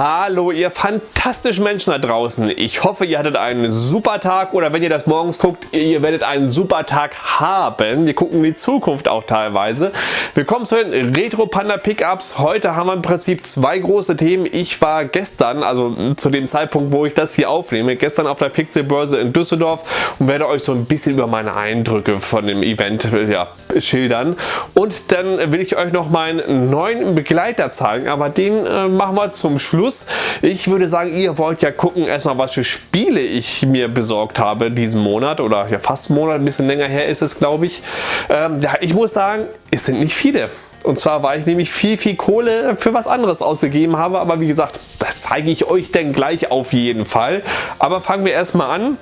Hallo ihr fantastischen Menschen da draußen. Ich hoffe ihr hattet einen super Tag oder wenn ihr das morgens guckt, ihr werdet einen super Tag haben. Wir gucken in die Zukunft auch teilweise. Willkommen zu den Retro Panda Pickups. Heute haben wir im Prinzip zwei große Themen. Ich war gestern, also zu dem Zeitpunkt wo ich das hier aufnehme, gestern auf der Pixelbörse in Düsseldorf und werde euch so ein bisschen über meine Eindrücke von dem Event ja, schildern. Und dann will ich euch noch meinen neuen Begleiter zeigen, aber den äh, machen wir zum Schluss Schluss. Ich würde sagen, ihr wollt ja gucken erstmal, was für Spiele ich mir besorgt habe diesen Monat oder ja fast Monat, ein bisschen länger her ist es glaube ich. Ähm, ja, ich muss sagen, es sind nicht viele. Und zwar, weil ich nämlich viel, viel Kohle für was anderes ausgegeben habe. Aber wie gesagt, das zeige ich euch dann gleich auf jeden Fall. Aber fangen wir erstmal an.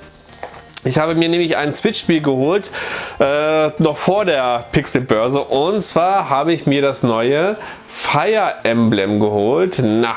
Ich habe mir nämlich ein Switch-Spiel geholt, äh, noch vor der Pixel-Börse. Und zwar habe ich mir das neue Fire Emblem geholt. Na,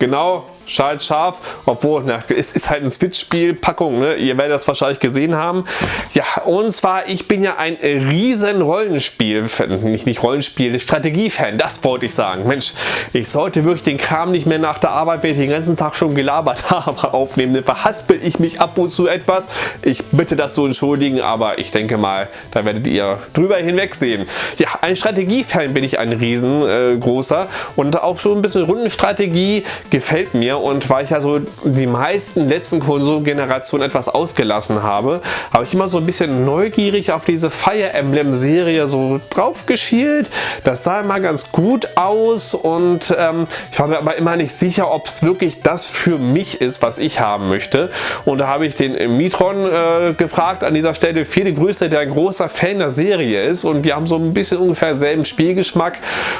genau Schalt scharf, obwohl na, es ist halt ein Switch-Spiel, Packung, ne? ihr werdet das wahrscheinlich gesehen haben. Ja, und zwar, ich bin ja ein riesen Rollenspiel, nicht, nicht Rollenspiel, Strategie-Fan, das wollte ich sagen. Mensch, ich sollte wirklich den Kram nicht mehr nach der Arbeit, wenn ich den ganzen Tag schon gelabert habe, aufnehmen. Dann verhaspel ich mich ab und zu etwas. Ich bitte das so entschuldigen, aber ich denke mal, da werdet ihr drüber hinwegsehen. Ja, ein Strategie-Fan bin ich ein riesengroßer äh, und auch schon ein bisschen Rundenstrategie gefällt mir und weil ich ja so die meisten letzten Konsolgenerationen etwas ausgelassen habe, habe ich immer so ein bisschen neugierig auf diese Fire Emblem Serie so drauf geschielt. Das sah immer ganz gut aus und ähm, ich war mir aber immer nicht sicher, ob es wirklich das für mich ist, was ich haben möchte. Und da habe ich den Mitron äh, gefragt an dieser Stelle. Viele Grüße, der ein großer Fan der Serie ist und wir haben so ein bisschen ungefähr selben Spielgeschmack.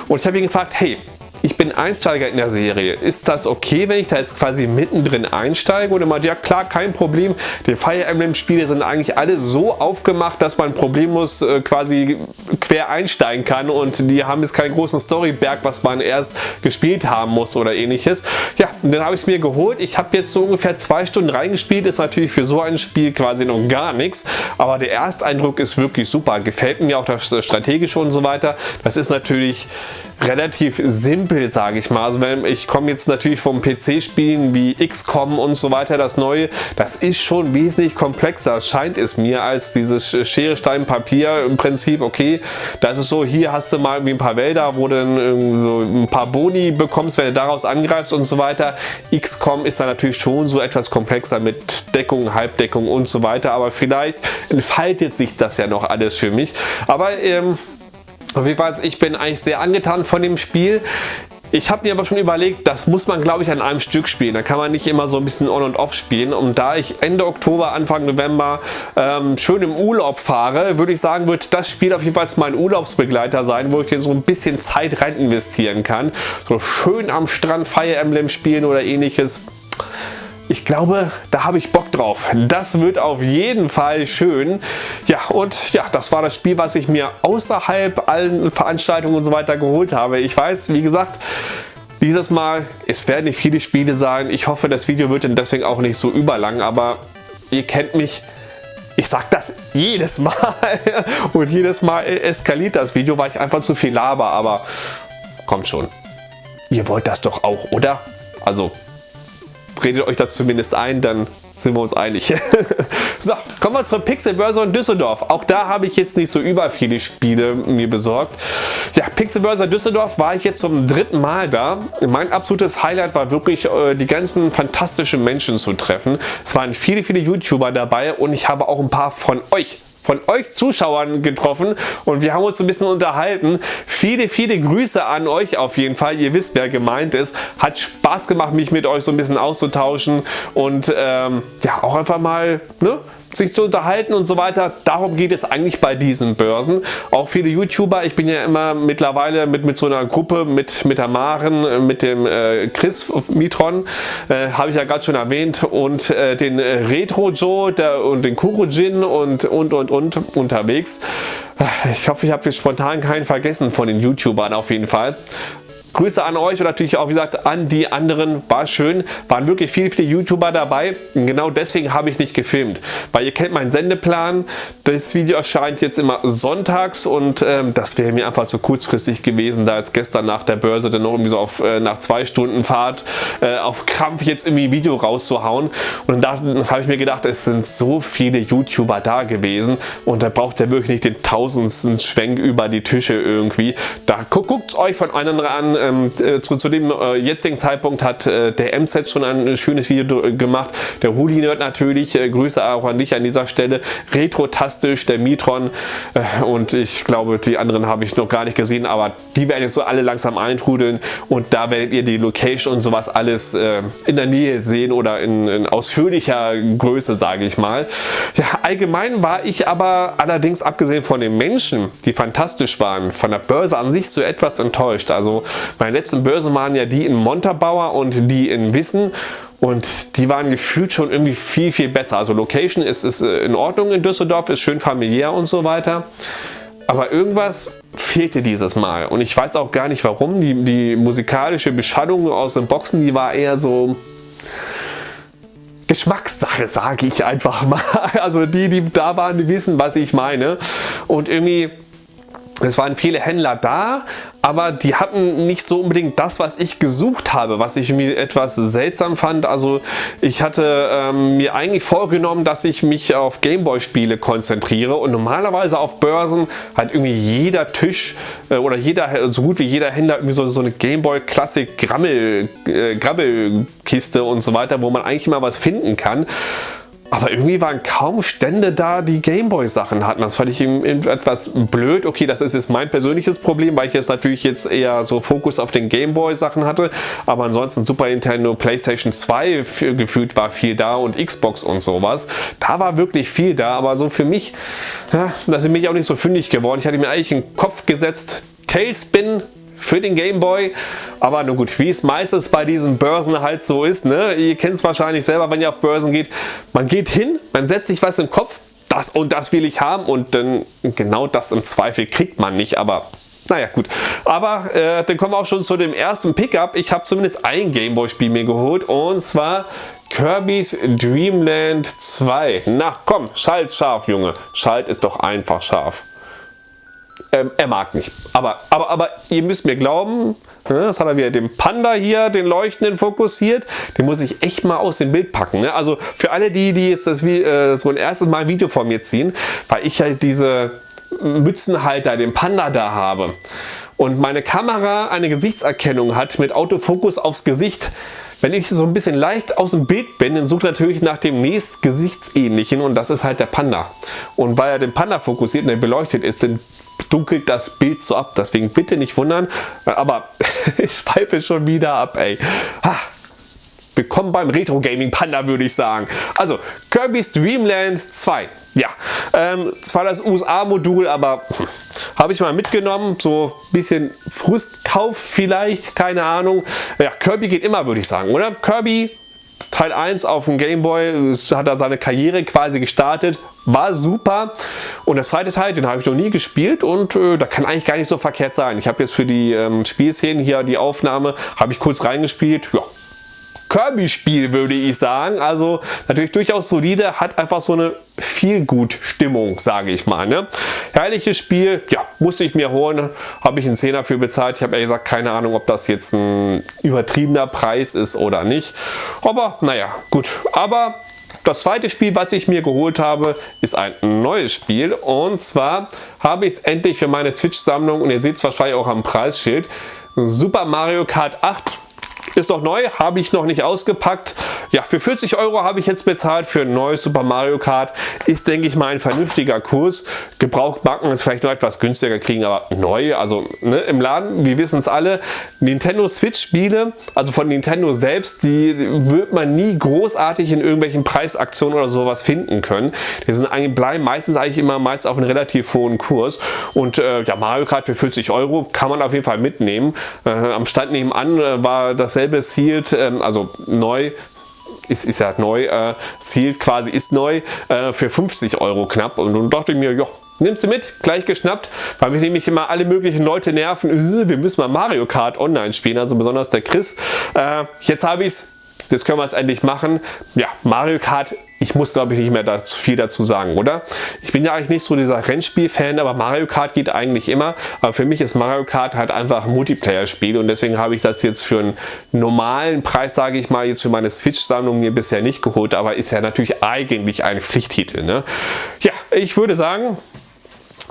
Und ich habe ihn gefragt, hey, ich bin Einsteiger in der Serie. Ist das okay, wenn ich da jetzt quasi mittendrin einsteige? Und er meinte, ja klar, kein Problem. Die Fire Emblem Spiele sind eigentlich alle so aufgemacht, dass man problemlos äh, quasi quer einsteigen kann und die haben jetzt keinen großen Storyberg, was man erst gespielt haben muss oder ähnliches. Ja, dann habe ich es mir geholt. Ich habe jetzt so ungefähr zwei Stunden reingespielt. Ist natürlich für so ein Spiel quasi noch gar nichts. Aber der Ersteindruck ist wirklich super. Gefällt mir auch das Strategische und so weiter. Das ist natürlich relativ simpel, sage ich mal. Also wenn ich komme jetzt natürlich vom PC-Spielen wie XCOM und so weiter, das neue, das ist schon wesentlich komplexer, scheint es mir, als dieses Schere, Stein, Papier im Prinzip. Okay, das ist so, hier hast du mal irgendwie ein paar Wälder, wo du so ein paar Boni bekommst, wenn du daraus angreifst und so weiter. XCOM ist dann natürlich schon so etwas komplexer mit Deckung, Halbdeckung und so weiter, aber vielleicht entfaltet sich das ja noch alles für mich. Aber ähm, auf jeden Fall, ich bin eigentlich sehr angetan von dem Spiel. Ich habe mir aber schon überlegt, das muss man glaube ich an einem Stück spielen. Da kann man nicht immer so ein bisschen on und off spielen. Und da ich Ende Oktober, Anfang November ähm, schön im Urlaub fahre, würde ich sagen, wird das Spiel auf jeden Fall mein Urlaubsbegleiter sein, wo ich hier so ein bisschen Zeit rein investieren kann. So schön am Strand Fire Emblem spielen oder ähnliches ich glaube, da habe ich Bock drauf. Das wird auf jeden Fall schön. Ja, und ja, das war das Spiel, was ich mir außerhalb allen Veranstaltungen und so weiter geholt habe. Ich weiß, wie gesagt, dieses Mal, es werden nicht viele Spiele sein. Ich hoffe, das Video wird dann deswegen auch nicht so überlang, aber ihr kennt mich. Ich sag das jedes Mal und jedes Mal eskaliert das Video, weil ich einfach zu viel laber, aber kommt schon. Ihr wollt das doch auch, oder? Also redet euch das zumindest ein, dann sind wir uns einig. so, kommen wir zur Pixelbörse in Düsseldorf. Auch da habe ich jetzt nicht so über viele Spiele mir besorgt. Ja, Pixelbörse Düsseldorf war ich jetzt zum dritten Mal da. Mein absolutes Highlight war wirklich äh, die ganzen fantastischen Menschen zu treffen. Es waren viele, viele YouTuber dabei und ich habe auch ein paar von euch von euch Zuschauern getroffen und wir haben uns ein bisschen unterhalten. Viele, viele Grüße an euch auf jeden Fall. Ihr wisst, wer gemeint ist. Hat Spaß gemacht, mich mit euch so ein bisschen auszutauschen und ähm, ja, auch einfach mal ne, sich zu unterhalten und so weiter. Darum geht es eigentlich bei diesen Börsen. Auch viele YouTuber, ich bin ja immer mittlerweile mit, mit so einer Gruppe, mit, mit der Maren, mit dem äh, Chris Mitron, äh, habe ich ja gerade schon erwähnt, und äh, den Retro Joe der, und den Kurojin und, und, und, und unterwegs. Ich hoffe, ich habe jetzt spontan keinen vergessen von den YouTubern auf jeden Fall. Grüße an euch und natürlich auch, wie gesagt, an die anderen. War schön. Waren wirklich viele, viele YouTuber dabei. Und genau deswegen habe ich nicht gefilmt. Weil ihr kennt meinen Sendeplan. Das Video erscheint jetzt immer sonntags und ähm, das wäre mir einfach zu kurzfristig gewesen, da jetzt gestern nach der Börse dann noch irgendwie so auf, äh, nach zwei Stunden Fahrt äh, auf Krampf jetzt irgendwie ein Video rauszuhauen. Und dann habe ich mir gedacht, es sind so viele YouTuber da gewesen und da braucht ihr wirklich nicht den tausendsten Schwenk über die Tische irgendwie. Da guckt euch von anderen an. Ähm, äh, zu, zu, dem äh, jetzigen Zeitpunkt hat äh, der MZ schon ein schönes Video gemacht. Der Huli Nerd natürlich. Äh, Grüße auch an dich an dieser Stelle. Retrotastisch, der Mitron äh, und ich glaube, die anderen habe ich noch gar nicht gesehen, aber die werden jetzt so alle langsam eintrudeln und da werdet ihr die Location und sowas alles äh, in der Nähe sehen oder in, in ausführlicher Größe, sage ich mal. Ja, allgemein war ich aber allerdings abgesehen von den Menschen, die fantastisch waren, von der Börse an sich so etwas enttäuscht. Also meine letzten Börsen waren ja die in Montabaur und die in Wissen und die waren gefühlt schon irgendwie viel, viel besser. Also Location ist, ist äh, in Ordnung in Düsseldorf, ist schön familiär und so weiter. Aber irgendwas fehlte dieses Mal. Und ich weiß auch gar nicht warum. Die, die musikalische Beschallung aus den Boxen, die war eher so Geschmackssache, sage ich einfach mal. Also die, die da waren, die wissen, was ich meine. Und irgendwie es waren viele Händler da, aber die hatten nicht so unbedingt das, was ich gesucht habe, was ich mir etwas seltsam fand. Also ich hatte ähm, mir eigentlich vorgenommen, dass ich mich auf Gameboy-Spiele konzentriere und normalerweise auf Börsen hat irgendwie jeder Tisch äh, oder jeder, so gut wie jeder Händler irgendwie so, so eine Gameboy Classic Grammel, äh, und so weiter, wo man eigentlich mal was finden kann. Aber irgendwie waren kaum Stände da, die Gameboy Sachen hatten. Das fand ich etwas blöd. Okay, das ist jetzt mein persönliches Problem, weil ich jetzt natürlich jetzt eher so Fokus auf den Gameboy Sachen hatte. Aber ansonsten Super Nintendo, Playstation 2 gefühlt war viel da und Xbox und sowas. Da war wirklich viel da, aber so für mich, ja, da sind mich auch nicht so fündig geworden. Ich hatte mir eigentlich einen Kopf gesetzt, Tailspin für den Gameboy. Aber nur gut, wie es meistens bei diesen Börsen halt so ist, ne? ihr kennt es wahrscheinlich selber, wenn ihr auf Börsen geht, man geht hin, man setzt sich was im Kopf, das und das will ich haben und dann genau das im Zweifel kriegt man nicht, aber naja gut, aber äh, dann kommen wir auch schon zu dem ersten Pickup. Ich habe zumindest ein Gameboy-Spiel mir geholt und zwar Kirby's Dreamland 2. Na komm, schalt scharf, Junge. Schalt ist doch einfach scharf. Ähm, er mag nicht. Aber, aber, aber ihr müsst mir glauben, ne, das hat er wieder den Panda hier, den Leuchtenden fokussiert. Den muss ich echt mal aus dem Bild packen. Ne? Also für alle die, die jetzt das, äh, so ein erstes Mal ein Video von mir ziehen, weil ich halt diese Mützenhalter, den Panda da habe und meine Kamera eine Gesichtserkennung hat mit Autofokus aufs Gesicht, wenn ich so ein bisschen leicht aus dem Bild bin, dann sucht natürlich nach dem nächst Gesichtsähnlichen und das ist halt der Panda. Und weil er den Panda fokussiert und der beleuchtet ist, dann dunkelt das Bild so ab. Deswegen bitte nicht wundern. Aber ich schweife schon wieder ab, ey. Ha. Willkommen beim Retro Gaming Panda, würde ich sagen. Also, Kirby's Dream Land 2. Ja, ähm, zwar das USA-Modul, aber hm, habe ich mal mitgenommen. So ein bisschen Frustkauf vielleicht, keine Ahnung. Ja, Kirby geht immer, würde ich sagen, oder? Kirby Teil 1 auf dem Gameboy hat er seine Karriere quasi gestartet, war super. Und der zweite Teil, den habe ich noch nie gespielt und äh, da kann eigentlich gar nicht so verkehrt sein. Ich habe jetzt für die ähm, Spielszenen hier die Aufnahme, habe ich kurz reingespielt. Ja, Kirby-Spiel, würde ich sagen. Also natürlich durchaus solide, hat einfach so eine viel gut Stimmung, sage ich mal. Ne? Herrliches Spiel, ja, musste ich mir holen, habe ich einen Zehner für bezahlt. Ich habe ehrlich gesagt keine Ahnung, ob das jetzt ein übertriebener Preis ist oder nicht. Aber naja, gut. Aber das zweite Spiel, was ich mir geholt habe, ist ein neues Spiel. Und zwar habe ich es endlich für meine Switch-Sammlung, und ihr seht es wahrscheinlich auch am Preisschild, Super Mario Kart 8 ist doch neu, habe ich noch nicht ausgepackt. Ja, für 40 Euro habe ich jetzt bezahlt für ein neues Super Mario Kart. Ist, denke ich mal, ein vernünftiger Kurs. Gebraucht mag man es vielleicht noch etwas günstiger kriegen, aber neu, also ne, im Laden, wir wissen es alle, Nintendo Switch Spiele, also von Nintendo selbst, die wird man nie großartig in irgendwelchen Preisaktionen oder sowas finden können. Die sind bleiben meistens eigentlich immer meist auf einem relativ hohen Kurs. Und äh, ja, Mario Kart für 40 Euro kann man auf jeden Fall mitnehmen. Äh, am Stand nebenan äh, war dasselbe dasselbe Sealed, ähm, also neu, ist, ist ja neu, äh, Sealed quasi ist neu, äh, für 50 Euro knapp. Und dann dachte ich mir, ja, nimm sie mit, gleich geschnappt, weil mich nämlich immer alle möglichen Leute nerven, äh, wir müssen mal Mario Kart online spielen, also besonders der Chris. Äh, jetzt habe ich es Jetzt können wir es endlich machen. Ja, Mario Kart, ich muss glaube ich nicht mehr dazu, viel dazu sagen, oder? Ich bin ja eigentlich nicht so dieser Rennspiel-Fan, aber Mario Kart geht eigentlich immer. Aber für mich ist Mario Kart halt einfach ein Multiplayer-Spiel und deswegen habe ich das jetzt für einen normalen Preis, sage ich mal, jetzt für meine Switch-Sammlung mir bisher nicht geholt, aber ist ja natürlich eigentlich ein Pflichttitel. Ne? Ja, ich würde sagen,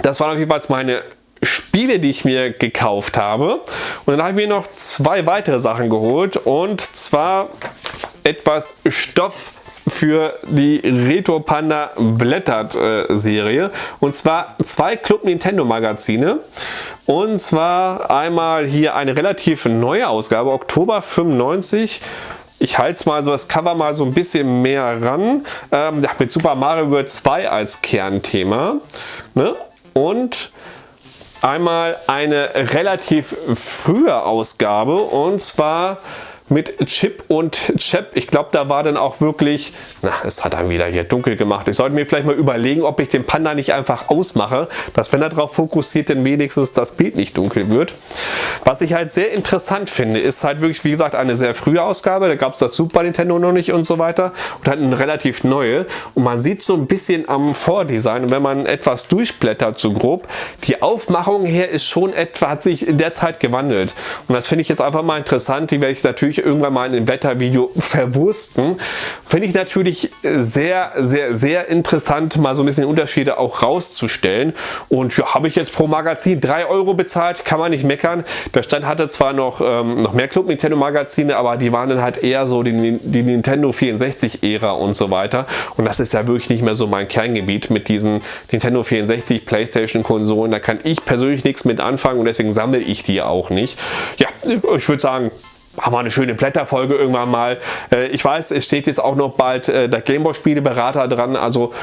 das waren auf jeden Fall meine Spiele, die ich mir gekauft habe. Und dann habe ich mir noch zwei weitere Sachen geholt und zwar etwas Stoff für die Retro Panda Blättert äh, Serie und zwar zwei Club Nintendo Magazine und zwar einmal hier eine relativ neue Ausgabe, Oktober 95 ich halte es mal so das Cover mal so ein bisschen mehr ran. Ähm, mit Super Mario World 2 als Kernthema. Ne? Und einmal eine relativ frühe Ausgabe und zwar mit Chip und Chap. Ich glaube, da war dann auch wirklich, na, es hat dann wieder hier dunkel gemacht. Ich sollte mir vielleicht mal überlegen, ob ich den Panda nicht einfach ausmache, dass wenn er darauf fokussiert, dann wenigstens das Bild nicht dunkel wird. Was ich halt sehr interessant finde, ist halt wirklich, wie gesagt, eine sehr frühe Ausgabe. Da gab es das Super Nintendo noch nicht und so weiter und halt eine relativ neue. Und man sieht so ein bisschen am Vordesign, wenn man etwas durchblättert so grob, die Aufmachung her ist schon etwa, hat sich in der Zeit gewandelt. Und das finde ich jetzt einfach mal interessant. Die werde ich natürlich irgendwann mal in einem Blättervideo verwursten. Finde ich natürlich sehr, sehr, sehr interessant, mal so ein bisschen Unterschiede auch rauszustellen. Und ja, habe ich jetzt pro Magazin 3 Euro bezahlt, kann man nicht meckern. Der Stand hatte zwar noch, ähm, noch mehr Club Nintendo Magazine, aber die waren dann halt eher so die, die Nintendo 64 Ära und so weiter. Und das ist ja wirklich nicht mehr so mein Kerngebiet mit diesen Nintendo 64 Playstation Konsolen. Da kann ich persönlich nichts mit anfangen und deswegen sammle ich die auch nicht. Ja, ich würde sagen, machen wir eine schöne Blätterfolge irgendwann mal. Äh, ich weiß, es steht jetzt auch noch bald äh, der Gameboy Spieleberater dran, also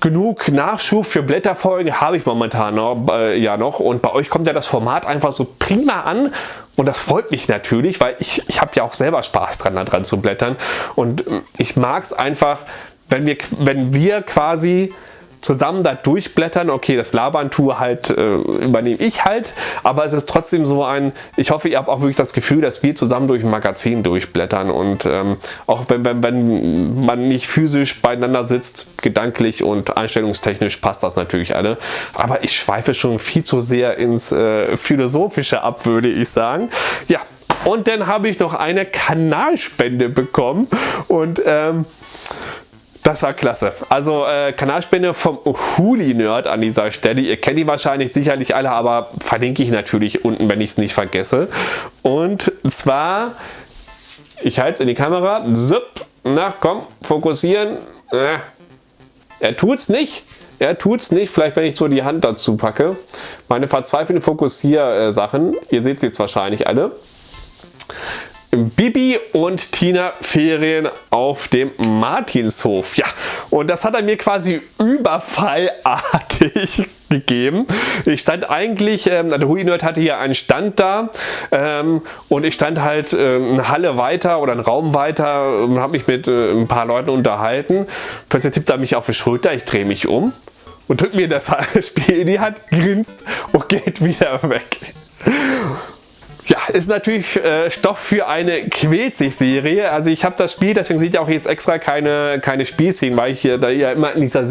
genug Nachschub für Blätterfolgen habe ich momentan noch, äh, ja noch. Und bei euch kommt ja das Format einfach so prima an. Und das freut mich natürlich, weil ich, ich habe ja auch selber Spaß dran, da dran zu blättern. Und ich mag es einfach, wenn wir, wenn wir quasi zusammen da durchblättern. Okay, das Labern-Tour halt äh, übernehme ich halt, aber es ist trotzdem so ein, ich hoffe, ihr habt auch wirklich das Gefühl, dass wir zusammen durch ein Magazin durchblättern und ähm, auch wenn, wenn, wenn man nicht physisch beieinander sitzt, gedanklich und einstellungstechnisch passt das natürlich alle, aber ich schweife schon viel zu sehr ins äh, Philosophische ab, würde ich sagen. Ja, und dann habe ich noch eine Kanalspende bekommen und ähm, das war klasse. Also äh, Kanalspende vom Huli Nerd an dieser Stelle. Ihr kennt die wahrscheinlich sicherlich alle, aber verlinke ich natürlich unten, wenn ich es nicht vergesse. Und zwar, ich halte es in die Kamera. Zip. Na komm, fokussieren. Äh. Er tut's nicht. Er tut's nicht. Vielleicht, wenn ich so die Hand dazu packe. Meine verzweifelnden Fokussier-Sachen. Ihr seht sie jetzt wahrscheinlich alle. Bibi und Tina Ferien auf dem Martinshof. Ja, und das hat er mir quasi überfallartig gegeben. Ich stand eigentlich, ähm, der Hui Nerd hatte hier einen Stand da ähm, und ich stand halt äh, eine Halle weiter oder einen Raum weiter und habe mich mit äh, ein paar Leuten unterhalten. Plötzlich tippt er mich auf die Schulter, ich drehe mich um und drückt mir das Spiel in die Hand, grinst und geht wieder weg. Ja, ist natürlich äh, Stoff für eine Quälzig-Serie. Also ich habe das Spiel, deswegen seht ihr auch jetzt extra keine, keine Spielszenen, weil ich hier da ja immer in dieser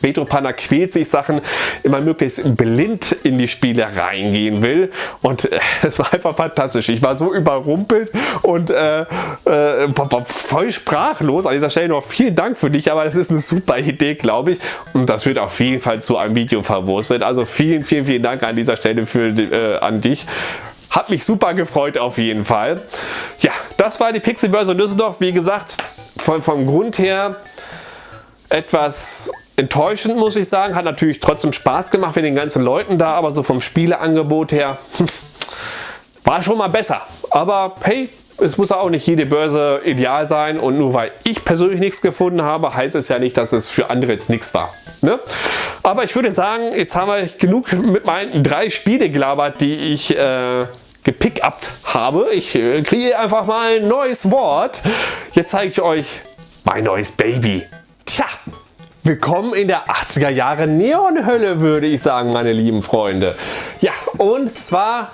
Retro-Panner Quälzig-Sachen immer möglichst blind in die Spiele reingehen will. Und äh, es war einfach fantastisch. Ich war so überrumpelt und äh, äh, voll sprachlos. An dieser Stelle noch vielen Dank für dich, aber das ist eine super Idee, glaube ich. Und das wird auf jeden Fall zu einem Video verwurstet. Also vielen, vielen, vielen Dank an dieser Stelle für, äh, an dich. Hat mich super gefreut auf jeden Fall. Ja, das war die Pixelbörse Düsseldorf. Wie gesagt, von, vom Grund her etwas enttäuschend, muss ich sagen. Hat natürlich trotzdem Spaß gemacht mit den ganzen Leuten da, aber so vom Spieleangebot her war schon mal besser. Aber hey, es muss auch nicht jede Börse ideal sein und nur weil ich persönlich nichts gefunden habe, heißt es ja nicht, dass es für andere jetzt nichts war. Ne? Aber ich würde sagen, jetzt haben wir genug mit meinen drei Spiele gelabert, die ich äh, gepickupt habe. Ich äh, kriege einfach mal ein neues Wort. Jetzt zeige ich euch mein neues Baby. Tja, Willkommen in der 80er Jahre Neonhölle, würde ich sagen, meine lieben Freunde. Ja, und zwar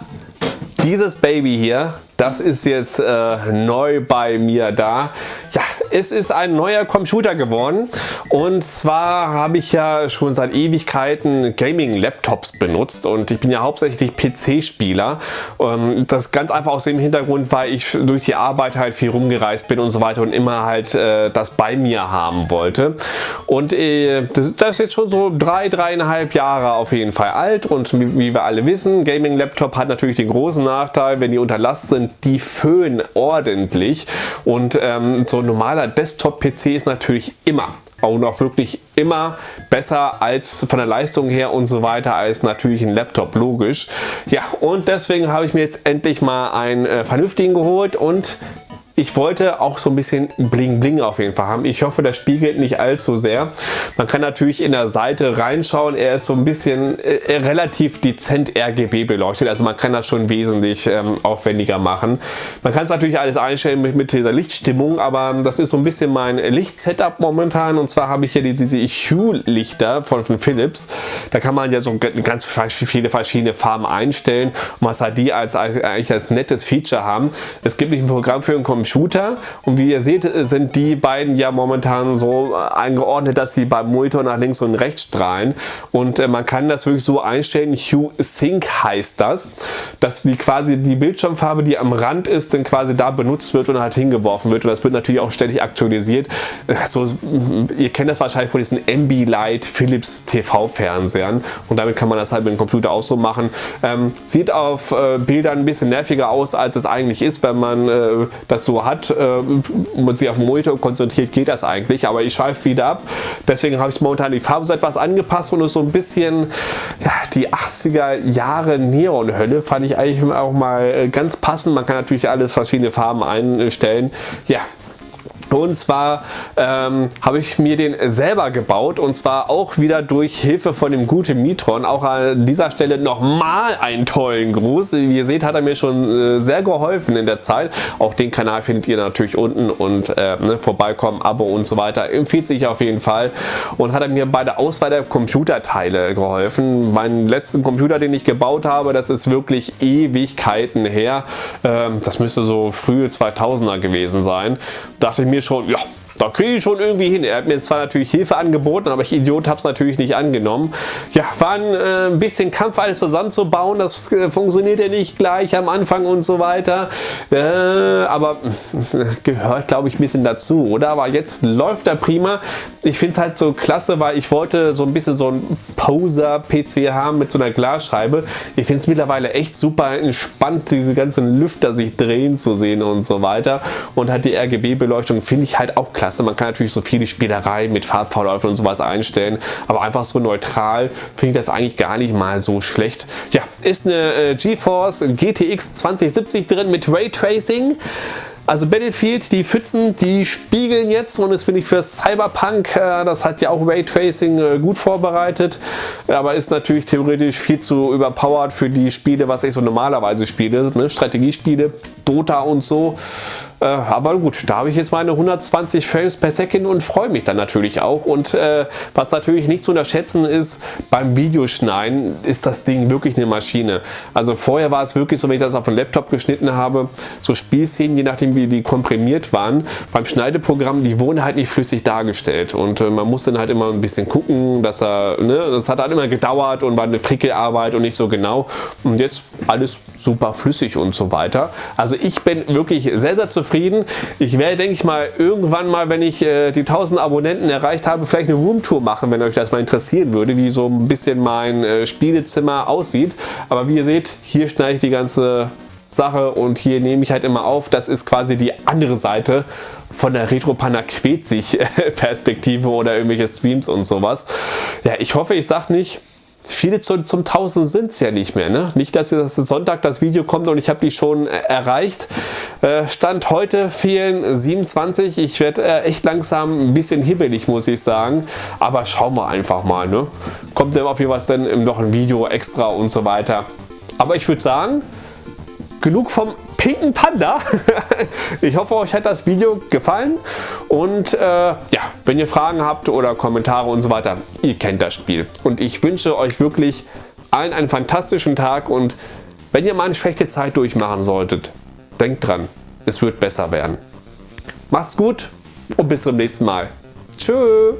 dieses Baby hier, das ist jetzt äh, neu bei mir da. Ja, es ist ein neuer Computer geworden und zwar habe ich ja schon seit Ewigkeiten Gaming-Laptops benutzt und ich bin ja hauptsächlich PC-Spieler. Ähm, das ganz einfach aus dem Hintergrund, weil ich durch die Arbeit halt viel rumgereist bin und so weiter und immer halt äh, das bei mir haben wollte. Und äh, das, ist jetzt schon so drei, dreieinhalb Jahre auf jeden Fall alt und wie wir alle wissen, Gaming-Laptop hat natürlich den großen Nachteil, wenn die unter Last sind, die föhnen ordentlich und ähm, so ein normaler Desktop-PC ist natürlich immer und auch wirklich immer besser als von der Leistung her und so weiter als natürlich ein Laptop, logisch. Ja, und deswegen habe ich mir jetzt endlich mal einen äh, vernünftigen geholt und ich wollte auch so ein bisschen Bling Bling auf jeden Fall haben. Ich hoffe, das spiegelt nicht allzu sehr. Man kann natürlich in der Seite reinschauen. Er ist so ein bisschen äh, äh relativ dezent RGB beleuchtet. Also man kann das schon wesentlich ähm, aufwendiger machen. Man kann es natürlich alles einstellen mit, mit dieser Lichtstimmung, aber das ist so ein bisschen mein Lichtsetup momentan. Und zwar habe ich hier die, diese Hue-Lichter von, von Philips. Da kann man ja so ganz viele verschiedene Farben einstellen. Und was halt die als, eigentlich als nettes Feature haben. Es gibt nicht ein Programm für einen Computer Shooter und wie ihr seht sind die beiden ja momentan so eingeordnet, dass sie beim Monitor nach links und rechts strahlen und äh, man kann das wirklich so einstellen, Hue Sync heißt das, dass die quasi die Bildschirmfarbe, die am Rand ist, dann quasi da benutzt wird und halt hingeworfen wird und das wird natürlich auch ständig aktualisiert. So, ihr kennt das wahrscheinlich von diesen Ambilight Philips TV Fernsehern und damit kann man das halt mit dem Computer auch so machen. Ähm, sieht auf äh, Bildern ein bisschen nerviger aus, als es eigentlich ist, wenn man äh, das so hat äh, und sich auf den Monitor konzentriert, geht das eigentlich. Aber ich schweife wieder ab. Deswegen habe ich momentan die Farbe so etwas angepasst und ist so ein bisschen ja, die 80er Jahre Neonhölle fand ich eigentlich auch mal äh, ganz passend. Man kann natürlich alles verschiedene Farben einstellen. Ja, und zwar ähm, habe ich mir den selber gebaut und zwar auch wieder durch Hilfe von dem guten Mitron. Auch an dieser Stelle nochmal einen tollen Gruß. Wie ihr seht, hat er mir schon äh, sehr geholfen in der Zeit. Auch den Kanal findet ihr natürlich unten und äh, ne, vorbeikommen, Abo und so weiter. Empfiehlt sich auf jeden Fall. Und hat er mir bei der Auswahl der Computerteile geholfen. Meinen letzten Computer, den ich gebaut habe, das ist wirklich Ewigkeiten her. Ähm, das müsste so frühe 2000er gewesen sein. Dachte ich mir schon, ja, da kriege ich schon irgendwie hin. Er hat mir zwar natürlich Hilfe angeboten, aber ich Idiot habe es natürlich nicht angenommen. Ja, war ein äh, bisschen Kampf, alles zusammenzubauen. Das äh, funktioniert ja nicht gleich am Anfang und so weiter. Äh, aber gehört, glaube ich, ein bisschen dazu, oder? Aber jetzt läuft er prima. Ich finde es halt so klasse, weil ich wollte so ein bisschen so ein Poser-PC haben mit so einer Glasscheibe. Ich finde es mittlerweile echt super entspannt, diese ganzen Lüfter sich drehen zu sehen und so weiter. Und hat die RGB-Beleuchtung finde ich halt auch klasse klasse. Man kann natürlich so viele Spielereien mit Farbverläufen und sowas einstellen, aber einfach so neutral finde ich das eigentlich gar nicht mal so schlecht. Ja, ist eine äh, GeForce GTX 2070 drin mit Raytracing. Also Battlefield, die Pfützen, die spiegeln jetzt und das finde ich für Cyberpunk, äh, das hat ja auch Raytracing äh, gut vorbereitet, aber ist natürlich theoretisch viel zu überpowered für die Spiele, was ich so normalerweise spiele, ne? Strategiespiele, Dota und so. Äh, aber gut, da habe ich jetzt meine 120 Frames per Second und freue mich dann natürlich auch. Und äh, was natürlich nicht zu unterschätzen ist, beim Videoschneiden ist das Ding wirklich eine Maschine. Also vorher war es wirklich so, wenn ich das auf dem Laptop geschnitten habe, so Spielszenen, je nachdem wie die komprimiert waren, beim Schneideprogramm, die wurden halt nicht flüssig dargestellt. Und äh, man muss dann halt immer ein bisschen gucken, dass er, ne, das hat halt immer gedauert und war eine Frickelarbeit und nicht so genau. Und jetzt alles super flüssig und so weiter. Also ich bin wirklich sehr, sehr zufrieden zufrieden. Ich werde, denke ich mal, irgendwann mal, wenn ich äh, die 1000 Abonnenten erreicht habe, vielleicht eine Roomtour machen, wenn euch das mal interessieren würde, wie so ein bisschen mein äh, Spielezimmer aussieht. Aber wie ihr seht, hier schneide ich die ganze Sache und hier nehme ich halt immer auf. Das ist quasi die andere Seite von der Retro-Panda quält sich Perspektive oder irgendwelche Streams und sowas. Ja, ich hoffe, ich sage nicht, Viele zu, zum 1000 sind es ja nicht mehr. Ne? Nicht, dass jetzt Sonntag das Video kommt und ich habe die schon äh, erreicht. Äh, Stand heute fehlen 27. Ich werde äh, echt langsam ein bisschen hibbelig, muss ich sagen. Aber schauen wir einfach mal. Ne? Kommt dann auf jeden Fall noch ein Video extra und so weiter. Aber ich würde sagen, genug vom pinken Panda. ich hoffe, euch hat das Video gefallen und äh, ja, wenn ihr Fragen habt oder Kommentare und so weiter, ihr kennt das Spiel. Und ich wünsche euch wirklich allen einen fantastischen Tag und wenn ihr mal eine schlechte Zeit durchmachen solltet, denkt dran, es wird besser werden. Macht's gut und bis zum nächsten Mal. Tschüss.